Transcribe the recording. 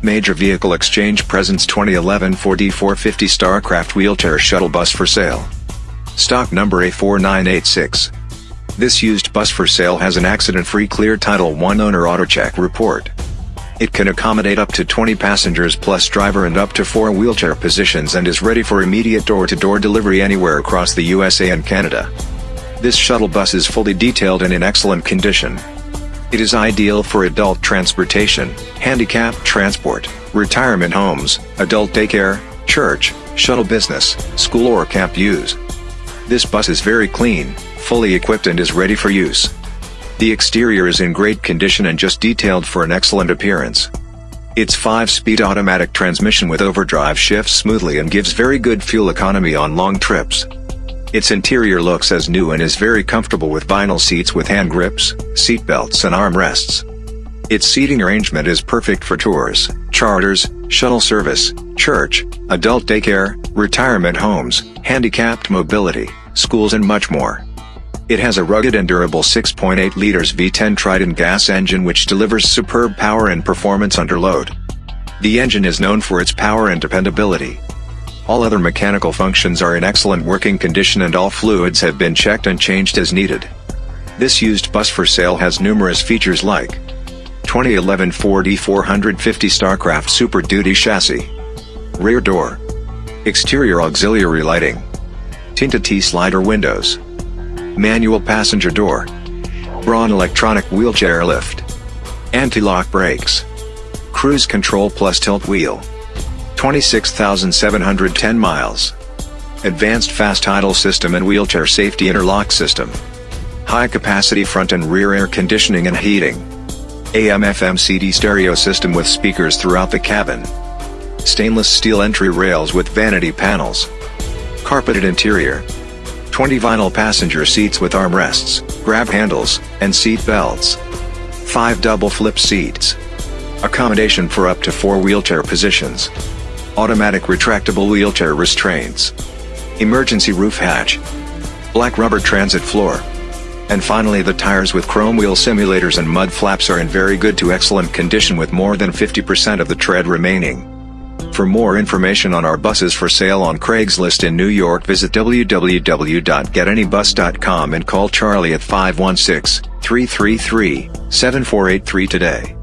Major Vehicle Exchange presents 2011 Ford E450 Starcraft Wheelchair Shuttle Bus for sale. Stock number A4986. This used bus for sale has an accident-free clear Title 1 owner AutoCheck report. It can accommodate up to 20 passengers plus driver and up to 4 wheelchair positions and is ready for immediate door-to-door -door delivery anywhere across the USA and Canada. This shuttle bus is fully detailed and in excellent condition. It is ideal for adult transportation, handicap transport, retirement homes, adult daycare, church, shuttle business, school or camp use. This bus is very clean, fully equipped and is ready for use. The exterior is in great condition and just detailed for an excellent appearance. Its 5-speed automatic transmission with overdrive shifts smoothly and gives very good fuel economy on long trips. Its interior looks as new and is very comfortable with vinyl seats with hand grips, seat belts and armrests. Its seating arrangement is perfect for tours, charters, shuttle service, church, adult daycare, retirement homes, handicapped mobility, schools and much more. It has a rugged and durable 6.8 liters V10 Triton gas engine which delivers superb power and performance under load. The engine is known for its power and dependability. All other mechanical functions are in excellent working condition and all fluids have been checked and changed as needed. This used bus for sale has numerous features like 2011 Ford E450 Starcraft Super Duty chassis, rear door, exterior auxiliary lighting, tinted T-slider windows, manual passenger door, Braun electronic wheelchair lift, anti-lock brakes, cruise control plus tilt wheel. 26,710 miles. Advanced fast idle system and wheelchair safety interlock system. High capacity front and rear air conditioning and heating. AM FM CD stereo system with speakers throughout the cabin. Stainless steel entry rails with vanity panels. Carpeted interior. 20 vinyl passenger seats with armrests, grab handles, and seat belts. 5 double flip seats. Accommodation for up to 4 wheelchair positions automatic retractable wheelchair restraints, emergency roof hatch, black rubber transit floor. And finally the tires with chrome wheel simulators and mud flaps are in very good to excellent condition with more than 50% of the tread remaining. For more information on our buses for sale on Craigslist in New York visit www.getanybus.com and call Charlie at 516-333-7483 today.